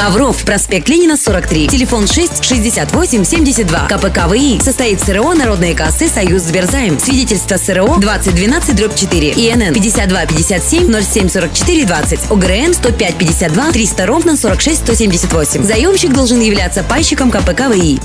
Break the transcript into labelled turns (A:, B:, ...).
A: Ковров, проспект Ленина, 43. Телефон 6 68 72. КПК ВИИ. Состоит СРО Народные кассы Союз Сберзайм. Свидетельство СРО 2012 дробь 4. ИНН 52 57 07 44 20. ОГРН 105 52 300 ровно 46 178. Заемщик должен являться пайщиком КПК ВИИ.